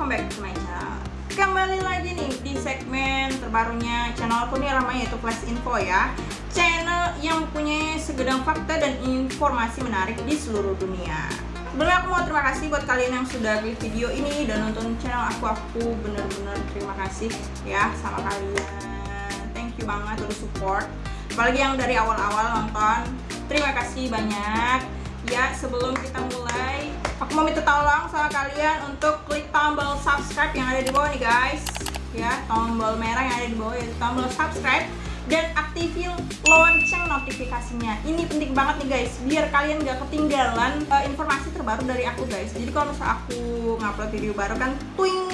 welcome back to my channel Kembali lagi nih di segmen terbarunya channel aku nih namanya yaitu Flash Info ya. Channel yang punya segedang fakta dan informasi menarik di seluruh dunia. Sebelumnya aku mau terima kasih buat kalian yang sudah klik video ini dan nonton channel aku. Aku bener-bener terima kasih ya sama kalian. Thank you banget udah support. Apalagi yang dari awal-awal nonton. Terima kasih banyak Ya sebelum kita mulai Aku mau minta tolong sama kalian untuk klik tombol subscribe yang ada di bawah nih guys. Ya tombol merah yang ada di bawah yaitu tombol subscribe. Dan aktifin lonceng notifikasinya. Ini penting banget nih guys biar kalian gak ketinggalan uh, informasi terbaru dari aku guys. Jadi kalau misalnya aku ngupload video baru kan twing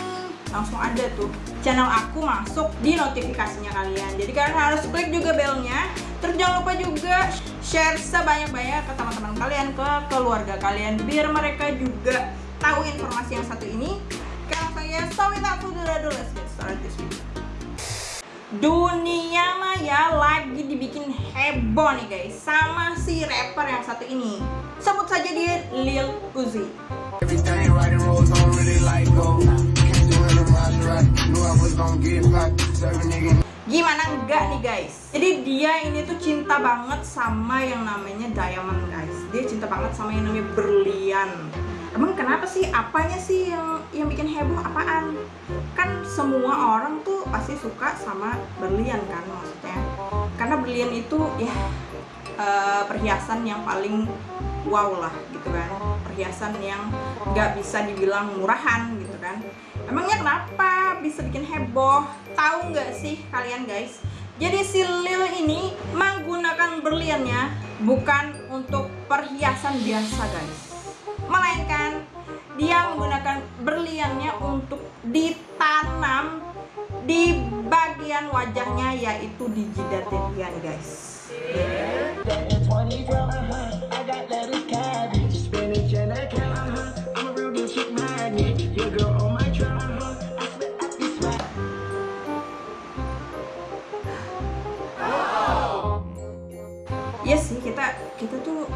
langsung ada tuh. Channel aku masuk di notifikasinya kalian. Jadi kalian harus klik juga belnya terus jangan lupa juga share sebanyak-banyak ke teman-teman kalian ke keluarga kalian biar mereka juga tahu informasi yang satu ini. Karena saya so without further ado let's get started dunia maya lagi dibikin heboh nih guys. Sama si rapper yang satu ini. Sebut saja dia Lil Uzi Gimana? Enggak nih guys. Jadi dia ini tuh cinta banget sama yang namanya diamond guys. Dia cinta banget sama yang namanya berlian. Emang kenapa sih? Apanya sih yang yang bikin heboh? Apaan? Kan semua orang tuh pasti suka sama berlian kan maksudnya. Karena berlian itu ya eh, perhiasan yang paling wow lah gitu kan. Perhiasan yang nggak bisa dibilang murahan gitu kan Emangnya kenapa bisa bikin heboh? Tahu nggak sih kalian guys? Jadi si Lil ini menggunakan berliannya bukan untuk perhiasan biasa guys Melainkan dia menggunakan berliannya untuk ditanam di bagian wajahnya yaitu di jidatnya guys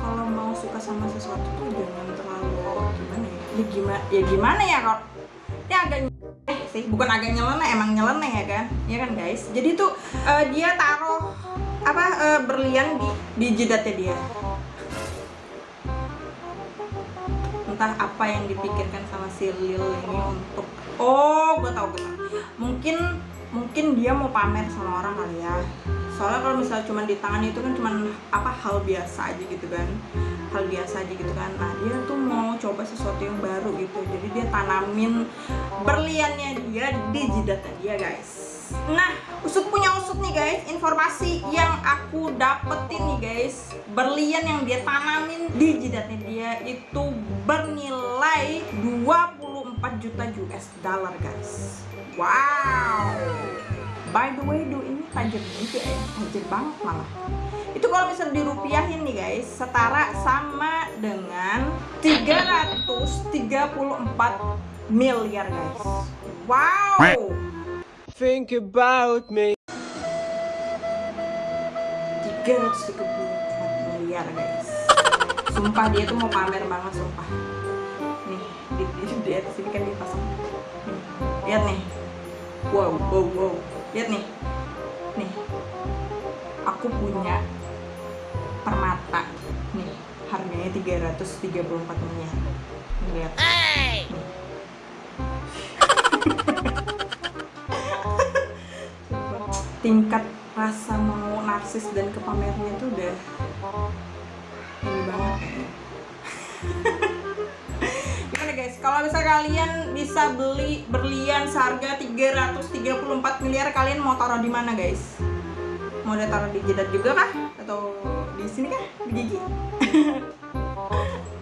kalau mau suka sama sesuatu tuh jangan terlalu gimana ya? Ya gimana ya gimana ya kalau ya agak eh sih. Bukan agak nyeleneh emang nyeleneh ya kan? Ya kan guys? Jadi tuh eh, dia taruh apa eh, berlian di di jidatnya dia. Entah apa yang dipikirkan sama si Lil ini untuk oh gue tau gue tau mungkin mungkin dia mau pamer sama orang kali ya soalnya kalau misalnya cuma di tangan itu kan cuma apa hal biasa aja gitu kan. Hal biasa aja gitu kan. Nah dia tuh mau coba sesuatu yang baru gitu. Jadi dia tanamin berliannya dia di jidatnya dia guys. Nah usut punya usut nih guys. Informasi yang aku dapetin nih guys. Berlian yang dia tanamin di jidatnya dia itu bernilai 24 juta US dollar guys. Wow. By the way do tajam juga ya tajam banget malah. Itu kalau misalnya dirupiahin nih guys setara sama dengan 334 miliar guys. Wow! Think about me. 334 miliar guys. Sumpah dia tuh mau pamer banget sumpah. Nih di, di, di atas ini kan dipasang. Nih, lihat nih. Wow wow wow. Lihat nih nih aku punya permata nih harganya 334 miliar lihat. Sumpah. tingkat rasa mau narsis dan kepamernya tuh udah ini banget kalau misalnya kalian bisa beli berlian seharga 334 miliar kalian mau taruh di mana guys? Mau ditaruh di jidat juga kah? Atau di sini kah? Di gigi